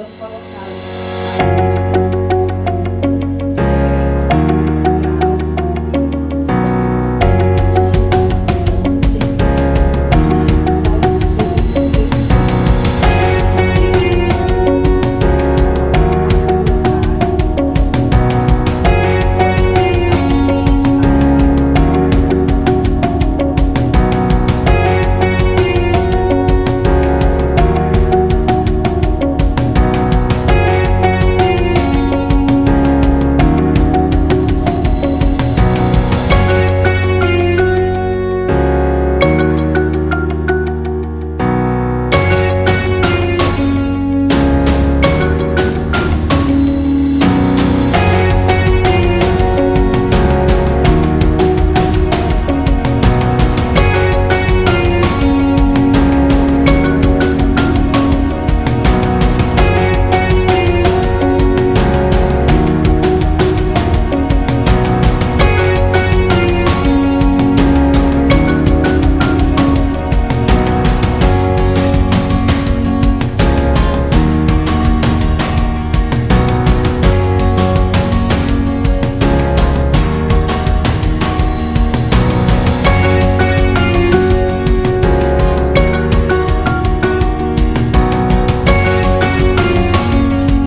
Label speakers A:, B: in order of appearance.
A: foram colocados